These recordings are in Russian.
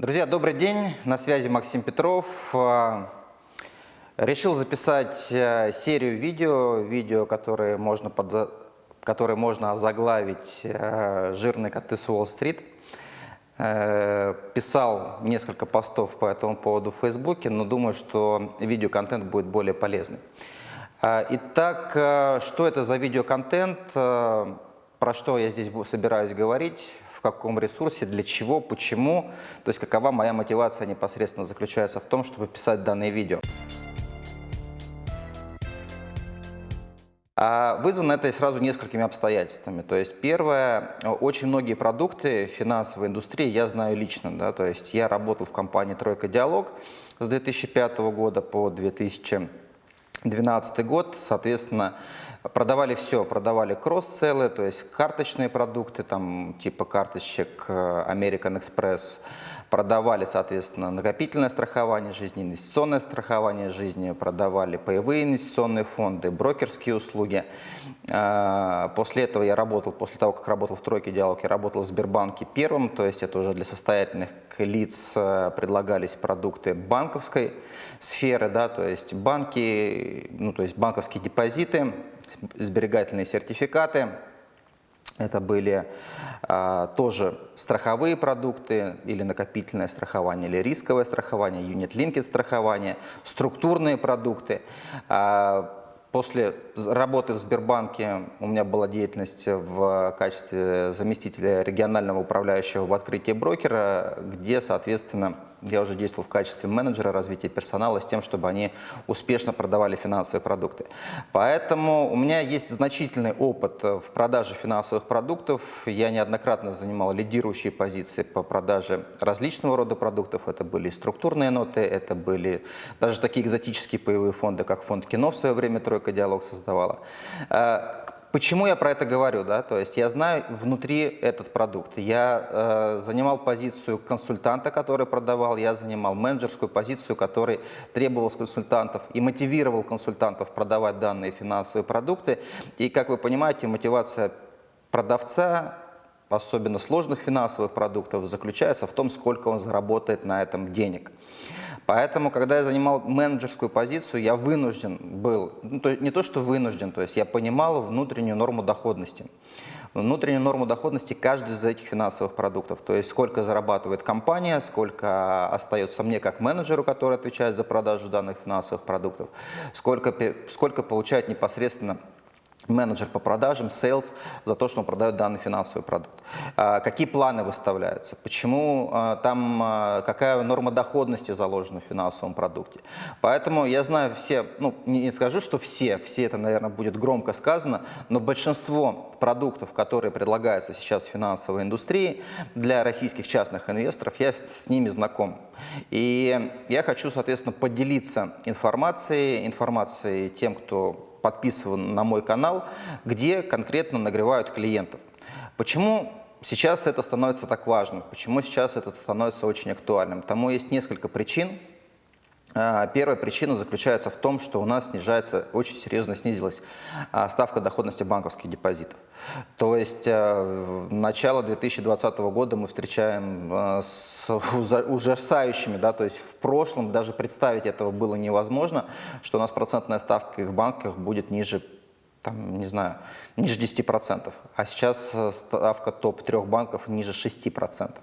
Друзья, добрый день. На связи Максим Петров. А, решил записать э, серию видео, видео, которые можно, под, которые можно озаглавить э, «Жирные коты с Уолл-стрит». Э, писал несколько постов по этому поводу в Фейсбуке, но думаю, что видеоконтент будет более полезный. А, итак, что это за видеоконтент, про что я здесь собираюсь говорить? В каком ресурсе, для чего, почему, то есть какова моя мотивация непосредственно заключается в том, чтобы писать данное видео. А вызвано это сразу несколькими обстоятельствами. То есть первое, очень многие продукты финансовой индустрии я знаю лично. Да? То есть я работал в компании «Тройка Диалог» с 2005 года по 2012 год. Соответственно, Продавали все, продавали кросс-селлы, то есть карточные продукты, там типа карточек э, American Express, продавали, соответственно, накопительное страхование жизни, инвестиционное страхование жизни, продавали паевые инвестиционные фонды, брокерские услуги. Э, после этого я работал, после того, как работал в тройке диалог, я работал в Сбербанке первым, то есть это уже для состоятельных лиц э, предлагались продукты банковской сферы, да, то есть банки, ну, то есть банковские депозиты, сберегательные сертификаты. Это были а, тоже страховые продукты или накопительное страхование, или рисковое страхование, юнит-линкет страхование, структурные продукты. А, После работы в Сбербанке у меня была деятельность в качестве заместителя регионального управляющего в открытии брокера, где, соответственно, я уже действовал в качестве менеджера развития персонала с тем, чтобы они успешно продавали финансовые продукты. Поэтому у меня есть значительный опыт в продаже финансовых продуктов. Я неоднократно занимал лидирующие позиции по продаже различного рода продуктов. Это были структурные ноты, это были даже такие экзотические паевые фонды, как фонд кино в свое время «Тройка Диалог» создавала. Э, Почему я про это говорю? Да? То есть я знаю внутри этот продукт. Я э, занимал позицию консультанта, который продавал, я занимал менеджерскую позицию, который требовал с консультантов и мотивировал консультантов продавать данные финансовые продукты. И, как вы понимаете, мотивация продавца особенно сложных финансовых продуктов, заключается в том, сколько он заработает на этом денег. Поэтому, когда я занимал менеджерскую позицию, я вынужден был, ну, то, не то что вынужден, то есть я понимал внутреннюю норму доходности. Внутреннюю норму доходности каждый из этих финансовых продуктов. То есть сколько зарабатывает компания, сколько остается мне как менеджеру, который отвечает за продажу данных финансовых продуктов, сколько, сколько получает непосредственно менеджер по продажам, sales, за то, что он продает данный финансовый продукт. А, какие планы выставляются? Почему а, там, а, какая норма доходности заложена в финансовом продукте? Поэтому я знаю все, ну не скажу, что все, все это, наверное, будет громко сказано, но большинство продуктов, которые предлагаются сейчас в финансовой индустрии для российских частных инвесторов, я с ними знаком. И я хочу, соответственно, поделиться информацией, информацией тем, кто подписан на мой канал, где конкретно нагревают клиентов. Почему сейчас это становится так важным? Почему сейчас это становится очень актуальным? Тому есть несколько причин. А, первая причина заключается в том, что у нас снижается, очень серьезно снизилась а, ставка доходности банковских депозитов. То есть э, начало 2020 года мы встречаем э, с ужасающими, да, то есть в прошлом даже представить этого было невозможно, что у нас процентная ставка в банках будет ниже там, не знаю, ниже 10%, а сейчас э, ставка топ-3 банков ниже 6%.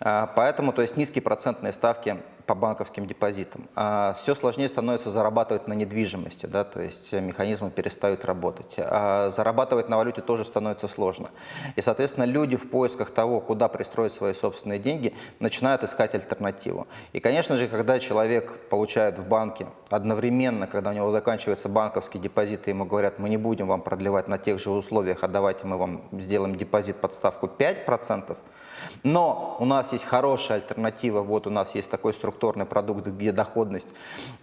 А, поэтому, то есть низкие процентные ставки по банковским депозитам. А все сложнее становится зарабатывать на недвижимости, да, то есть механизмы перестают работать. А зарабатывать на валюте тоже становится сложно. И, соответственно, люди в поисках того, куда пристроить свои собственные деньги, начинают искать альтернативу. И, конечно же, когда человек получает в банке одновременно, когда у него заканчивается банковский депозит, и ему говорят, мы не будем вам продлевать на тех же условиях, а давайте мы вам сделаем депозит под ставку 5%, но у нас есть хорошая альтернатива, вот у нас есть такой структурный продукт, где доходность,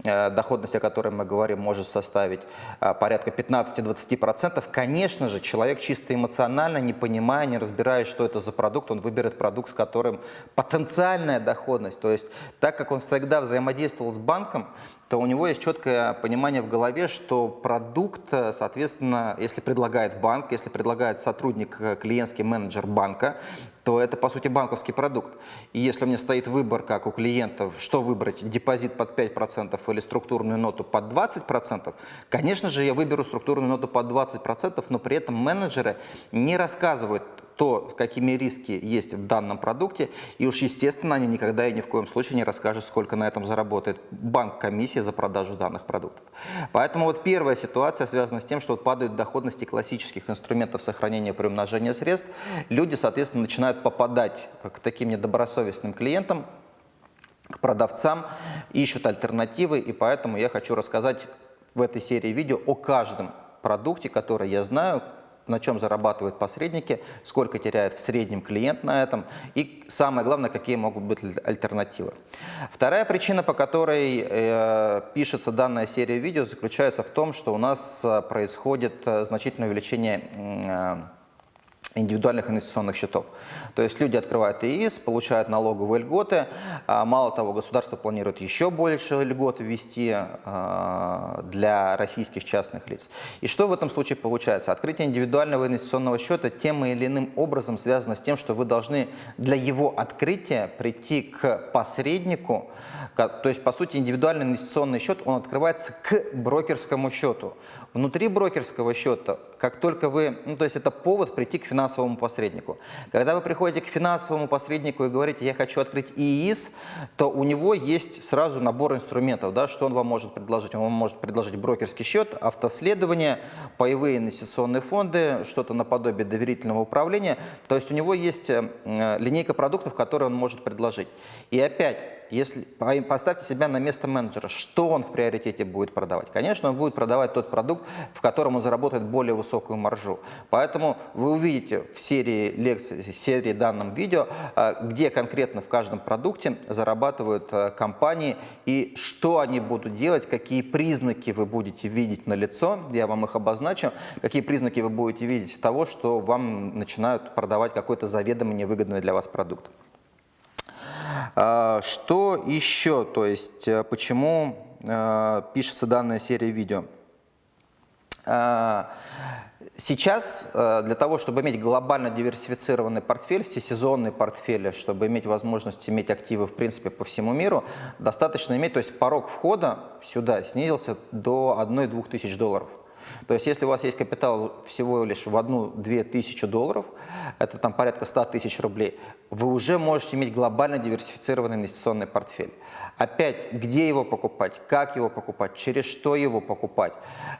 э, доходность, о которой мы говорим, может составить э, порядка 15-20%. Конечно же, человек чисто эмоционально, не понимая, не разбираясь, что это за продукт, он выберет продукт, с которым потенциальная доходность, то есть так как он всегда взаимодействовал с банком, то у него есть четкое понимание в голове, что продукт, э, соответственно, если предлагает банк, если предлагает сотрудник, э, клиентский менеджер банка, то это, по сути, банковский продукт. И если меня стоит выбор, как у клиентов, что выбрать, депозит под 5% или структурную ноту под 20%, конечно же, я выберу структурную ноту под 20%, но при этом менеджеры не рассказывают то, какими риски есть в данном продукте, и уж естественно они никогда и ни в коем случае не расскажут, сколько на этом заработает банк комиссия за продажу данных продуктов. Поэтому вот первая ситуация связана с тем, что вот падают доходности классических инструментов сохранения приумножения средств, люди, соответственно, начинают попадать к таким недобросовестным клиентам, к продавцам, ищут альтернативы, и поэтому я хочу рассказать в этой серии видео о каждом продукте, который я знаю, на чем зарабатывают посредники, сколько теряет в среднем клиент на этом и самое главное, какие могут быть альтернативы. Вторая причина, по которой э, пишется данная серия видео, заключается в том, что у нас э, происходит э, значительное увеличение э, индивидуальных инвестиционных счетов. То есть люди открывают ИИС, получают налоговые льготы. А, мало того, государство планирует еще больше льгот ввести а, для российских частных лиц. И что в этом случае получается? Открытие индивидуального инвестиционного счета тем или иным образом связано с тем, что вы должны для его открытия прийти к посреднику, то есть, по сути, индивидуальный инвестиционный счет, он открывается к брокерскому счету. Внутри брокерского счета, как только вы, ну, то есть это повод прийти к финансовому посреднику. Когда вы приходите к финансовому посреднику и говорите, я хочу открыть ИИС, то у него есть сразу набор инструментов, да, что он вам может предложить. Он вам может предложить брокерский счет, автоследование, паевые инвестиционные фонды, что-то наподобие доверительного управления. То есть у него есть э, линейка продуктов, которые он может предложить. И опять, если поставьте себя на место менеджера, что он в приоритете будет продавать? Конечно, он будет продавать тот продукт, в котором он заработает более высокую маржу. Поэтому вы увидите в серии лекций, в серии данном видео, а, где конкретно в каждом продукте зарабатывают а, компании и что они будут делать, какие признаки вы будете видеть на лицо, я вам их обозначу, какие признаки вы будете видеть того, что вам начинают продавать какой-то заведомо невыгодный для вас продукт. А, что еще, то есть э, почему э, пишется данная серия видео? А, сейчас э, для того, чтобы иметь глобально диверсифицированный портфель, всесезонный портфель, чтобы иметь возможность иметь активы в принципе по всему миру, достаточно иметь, то есть порог входа сюда снизился до 1-2 тысяч долларов. То есть если у вас есть капитал всего лишь в одну-две тысячи долларов, это там порядка 100 тысяч рублей, вы уже можете иметь глобально диверсифицированный инвестиционный портфель. Опять, где его покупать, как его покупать, через что его покупать.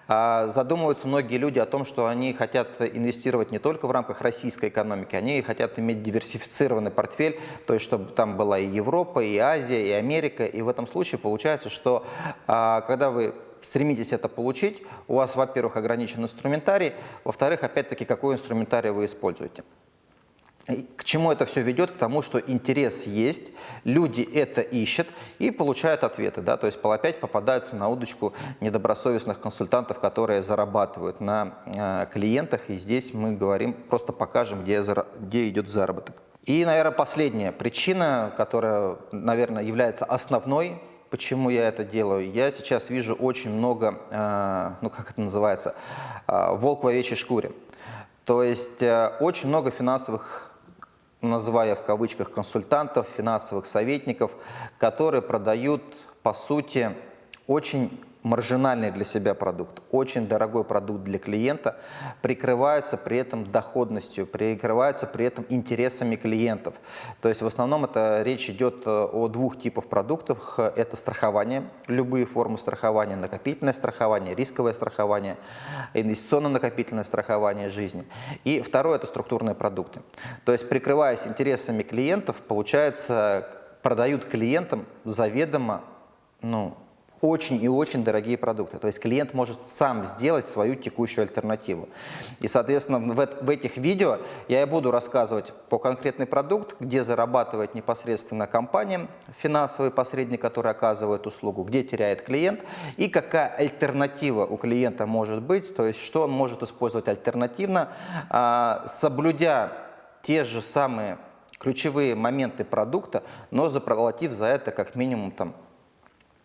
А, задумываются многие люди о том, что они хотят инвестировать не только в рамках российской экономики, они хотят иметь диверсифицированный портфель, то есть чтобы там была и Европа, и Азия, и Америка. И в этом случае получается, что а, когда вы стремитесь это получить, у вас, во-первых, ограничен инструментарий, во-вторых, опять-таки, какой инструментарий вы используете. И к чему это все ведет? К тому, что интерес есть, люди это ищут и получают ответы. Да? То есть опять попадаются на удочку недобросовестных консультантов, которые зарабатывают на э, клиентах. И здесь мы говорим, просто покажем, где, где идет заработок. И, наверное, последняя причина, которая, наверное, является основной Почему я это делаю? Я сейчас вижу очень много, э, ну как это называется, э, волк в овечьей шкуре. То есть э, очень много финансовых, называя в кавычках, консультантов, финансовых советников, которые продают, по сути, очень маржинальный для себя продукт, очень дорогой продукт для клиента, прикрываются при этом доходностью, прикрываются при этом интересами клиентов. То есть в основном это речь идет э, о двух типах продуктов. Это страхование, любые формы страхования, накопительное страхование, рисковое страхование, инвестиционно-накопительное страхование жизни. И второе – это структурные продукты. То есть прикрываясь интересами клиентов, получается, продают клиентам заведомо ну, очень и очень дорогие продукты. То есть клиент может сам сделать свою текущую альтернативу. И, соответственно, в, в этих видео я и буду рассказывать по конкретный продукт, где зарабатывает непосредственно компания, финансовый посредник, который оказывает услугу, где теряет клиент и какая альтернатива у клиента может быть, то есть что он может использовать альтернативно, а, соблюдя те же самые ключевые моменты продукта, но заплатив за это как минимум там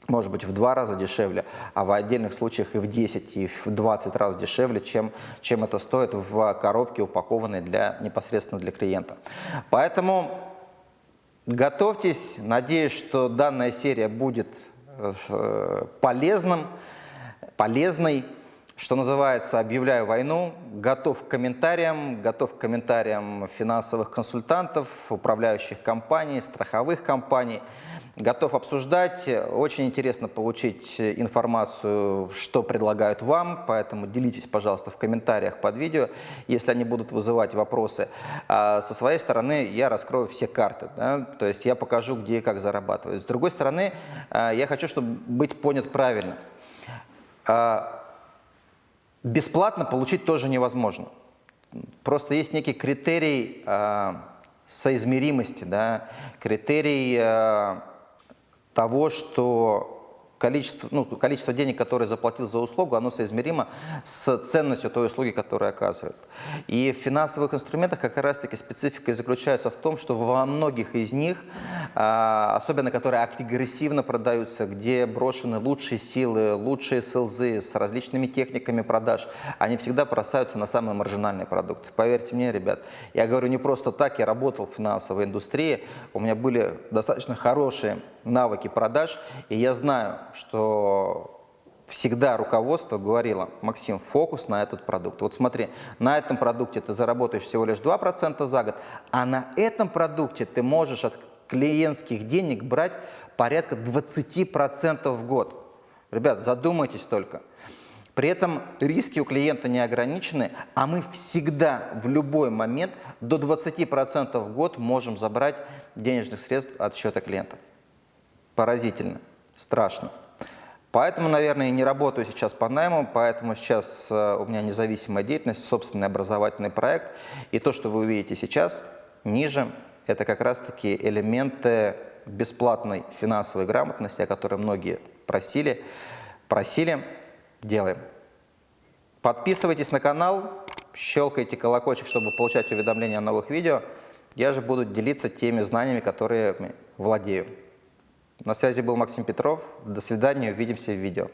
может быть в два раза дешевле, а в отдельных случаях и в 10, и в 20 раз дешевле, чем, чем это стоит в коробке, упакованной для, непосредственно для клиента. Поэтому готовьтесь, надеюсь, что данная серия будет э, полезным, полезной. Что называется, объявляю войну, готов к комментариям, готов к комментариям финансовых консультантов, управляющих компаний, страховых компаний. Готов обсуждать. Очень интересно получить информацию, что предлагают вам, поэтому делитесь, пожалуйста, в комментариях под видео, если они будут вызывать вопросы. А со своей стороны я раскрою все карты, да? то есть я покажу, где и как зарабатывать. С другой стороны, а, я хочу, чтобы быть понят правильно. А, бесплатно получить тоже невозможно. Просто есть некий критерий э, соизмеримости, да, критерий того, что количество, ну, количество денег, которое заплатил за услугу, оно соизмеримо с ценностью той услуги, которую оказывает. И в финансовых инструментах как раз-таки специфика заключается в том, что во многих из них, а, особенно которые агрессивно продаются, где брошены лучшие силы, лучшие СЛЗ с различными техниками продаж, они всегда бросаются на самые маржинальные продукты. Поверьте мне, ребят, я говорю не просто так, я работал в финансовой индустрии, у меня были достаточно хорошие навыки продаж, и я знаю, что всегда руководство говорило, Максим, фокус на этот продукт. Вот смотри, на этом продукте ты заработаешь всего лишь 2% за год, а на этом продукте ты можешь от клиентских денег брать порядка 20% в год. Ребят, задумайтесь только. При этом риски у клиента не ограничены, а мы всегда в любой момент до 20% в год можем забрать денежных средств от счета клиента. Поразительно, страшно. Поэтому, наверное, не работаю сейчас по найму, поэтому сейчас э, у меня независимая деятельность, собственный образовательный проект. И то, что вы увидите сейчас, ниже, это как раз-таки элементы бесплатной финансовой грамотности, о которой многие просили. Просили, делаем. Подписывайтесь на канал, щелкайте колокольчик, чтобы получать уведомления о новых видео. Я же буду делиться теми знаниями, которые владею. На связи был Максим Петров. До свидания, увидимся в видео.